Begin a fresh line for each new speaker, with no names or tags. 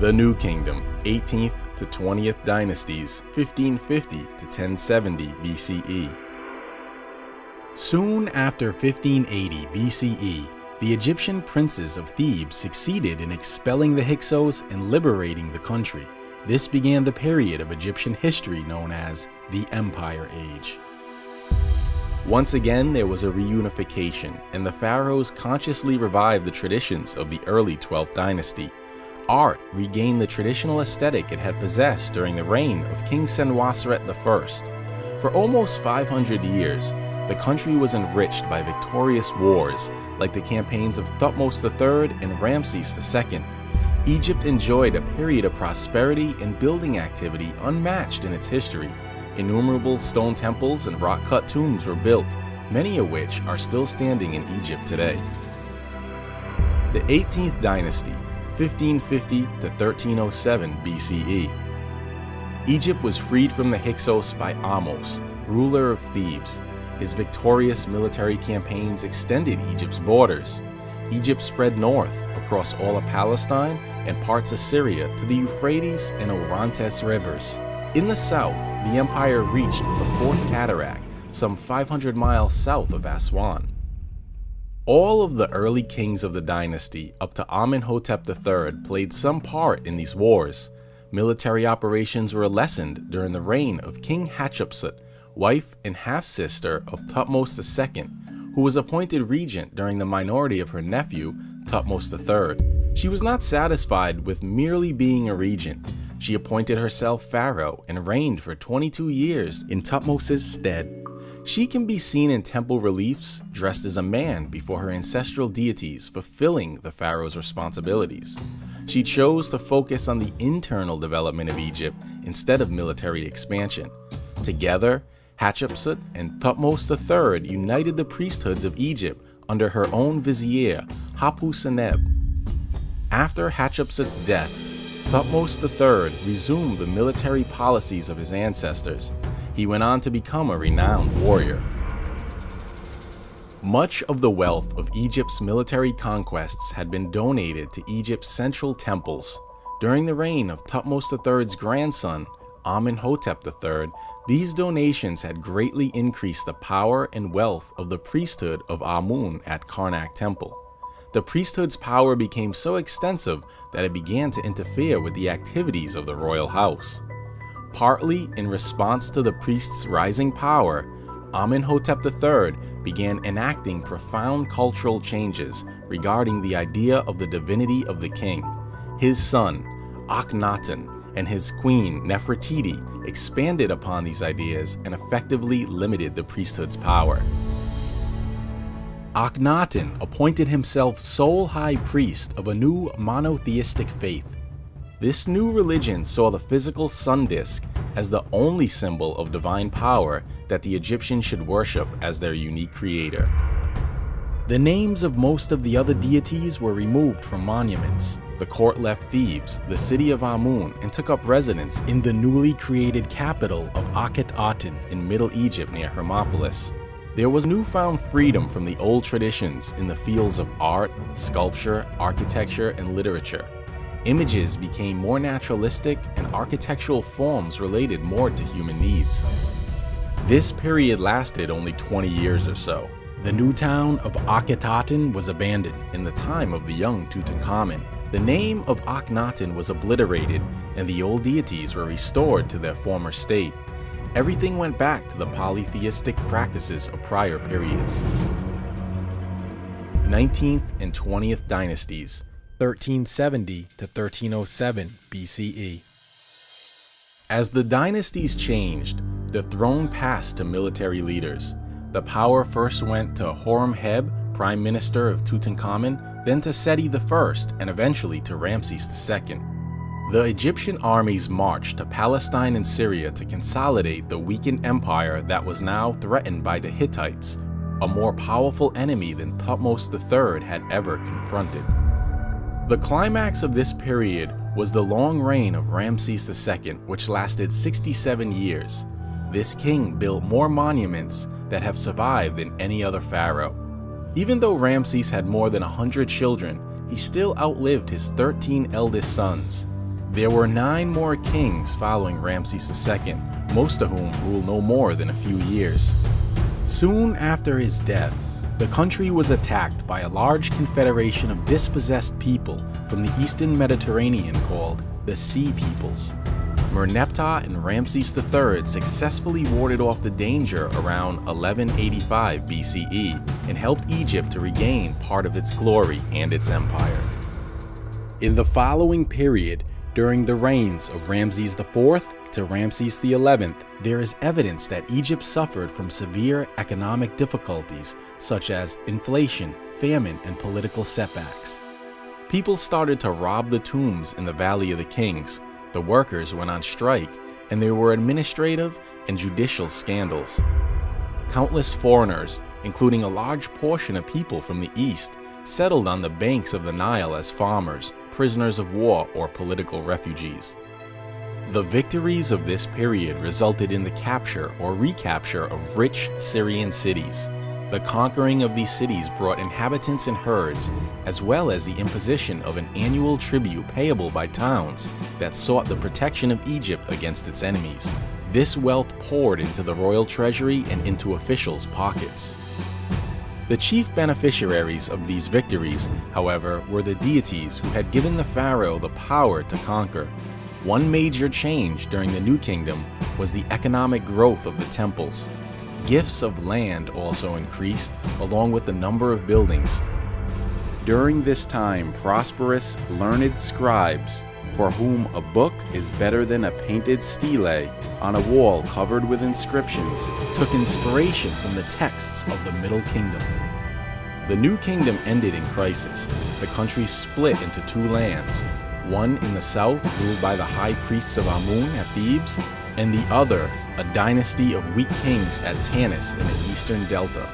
The New Kingdom, 18th to 20th dynasties, 1550 to 1070 BCE. Soon after 1580 BCE, the Egyptian princes of Thebes succeeded in expelling the Hyksos and liberating the country. This began the period of Egyptian history known as the Empire Age. Once again, there was a reunification, and the pharaohs consciously revived the traditions of the early 12th dynasty. Art regained the traditional aesthetic it had possessed during the reign of King Senwosret I. For almost 500 years, the country was enriched by victorious wars like the campaigns of Thutmose III and Ramses II. Egypt enjoyed a period of prosperity and building activity unmatched in its history. Innumerable stone temples and rock-cut tombs were built, many of which are still standing in Egypt today. The 18th dynasty, 1550 to 1307 BCE. Egypt was freed from the Hyksos by Ahmose, ruler of Thebes. His victorious military campaigns extended Egypt's borders. Egypt spread north across all of Palestine and parts of Syria to the Euphrates and Orontes rivers. In the south, the empire reached the Fourth Cataract, some 500 miles south of Aswan. All of the early kings of the dynasty up to Amenhotep III played some part in these wars. Military operations were lessened during the reign of King Hatshepsut, wife and half-sister of Thutmose II, who was appointed regent during the minority of her nephew, Thutmose III. She was not satisfied with merely being a regent. She appointed herself pharaoh and reigned for 22 years in Thutmose's stead. She can be seen in temple reliefs dressed as a man before her ancestral deities fulfilling the pharaoh's responsibilities. She chose to focus on the internal development of Egypt instead of military expansion. Together, Hatshepsut and Thutmose III united the priesthoods of Egypt under her own vizier, Hapu Seneb. After Hatshepsut's death, Thutmose III resumed the military policies of his ancestors. He went on to become a renowned warrior. Much of the wealth of Egypt's military conquests had been donated to Egypt's central temples. During the reign of Thutmose III's grandson, Amenhotep III, these donations had greatly increased the power and wealth of the priesthood of Amun at Karnak Temple. The priesthood's power became so extensive that it began to interfere with the activities of the royal house. Partly in response to the priest's rising power, Amenhotep III began enacting profound cultural changes regarding the idea of the divinity of the king. His son, Akhenaten, and his queen Nefertiti expanded upon these ideas and effectively limited the priesthood's power. Akhenaten appointed himself sole high priest of a new monotheistic faith. This new religion saw the physical sun disk as the only symbol of divine power that the Egyptians should worship as their unique creator. The names of most of the other deities were removed from monuments, the court left Thebes, the city of Amun, and took up residence in the newly created capital of Akhet-Aten in Middle Egypt near Hermopolis. There was newfound freedom from the old traditions in the fields of art, sculpture, architecture, and literature. Images became more naturalistic and architectural forms related more to human needs. This period lasted only 20 years or so. The new town of Akhet-Aten was abandoned in the time of the young Tutankhamun, the name of Akhenaten was obliterated and the old deities were restored to their former state. Everything went back to the polytheistic practices of prior periods. 19th and 20th dynasties, 1370 to 1307 BCE. As the dynasties changed, the throne passed to military leaders. The power first went to Horemheb, prime minister of Tutankhamun, then to Seti I, and eventually to Ramses II. The Egyptian armies marched to Palestine and Syria to consolidate the weakened empire that was now threatened by the Hittites, a more powerful enemy than Thutmose III had ever confronted. The climax of this period was the long reign of Ramses II, which lasted 67 years. This king built more monuments that have survived than any other pharaoh. Even though Ramses had more than 100 children, he still outlived his 13 eldest sons. There were nine more kings following Ramses II, most of whom ruled no more than a few years. Soon after his death, the country was attacked by a large confederation of dispossessed people from the eastern Mediterranean called the Sea Peoples. Merneptah and Ramses III successfully warded off the danger around 1185 BCE and helped Egypt to regain part of its glory and its empire. In the following period, during the reigns of Ramses IV to Ramses XI, there is evidence that Egypt suffered from severe economic difficulties such as inflation, famine, and political setbacks. People started to rob the tombs in the Valley of the Kings, the workers went on strike, and there were administrative and judicial scandals. Countless foreigners, including a large portion of people from the East, settled on the banks of the Nile as farmers, prisoners of war, or political refugees. The victories of this period resulted in the capture or recapture of rich Syrian cities. The conquering of these cities brought inhabitants and herds, as well as the imposition of an annual tribute payable by towns that sought the protection of Egypt against its enemies. This wealth poured into the royal treasury and into officials' pockets. The chief beneficiaries of these victories, however, were the deities who had given the pharaoh the power to conquer. One major change during the New Kingdom was the economic growth of the temples. Gifts of land also increased, along with the number of buildings. During this time, prosperous, learned scribes, for whom a book is better than a painted stele on a wall covered with inscriptions, took inspiration from the texts of the Middle Kingdom. The New Kingdom ended in crisis. The country split into two lands, one in the south ruled by the high priests of Amun at Thebes, and the other a dynasty of weak kings at Tanis in the eastern delta.